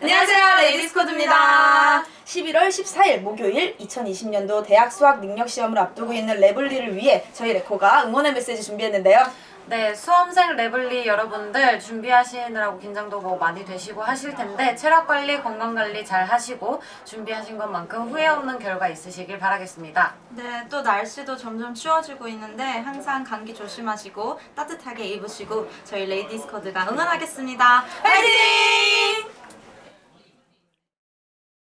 안녕하세요 레이디스코드입니다 11월 14일 목요일 2020년도 대학 수학 능력 시험을 앞두고 있는 레블리를 위해 저희 레코가 응원의 메시지 준비했는데요 네, 수험생 레블리 여러분들 준비하시느라고 긴장도 뭐 많이 되시고 하실 텐데 체력 관리, 건강 관리 잘 하시고 준비하신 것만큼 후회 없는 결과 있으시길 바라겠습니다. 네, 또 날씨도 점점 추워지고 있는데 항상 감기 조심하시고 따뜻하게 입으시고 저희 레이디스 코드가 응원하겠습니다. 화이팅!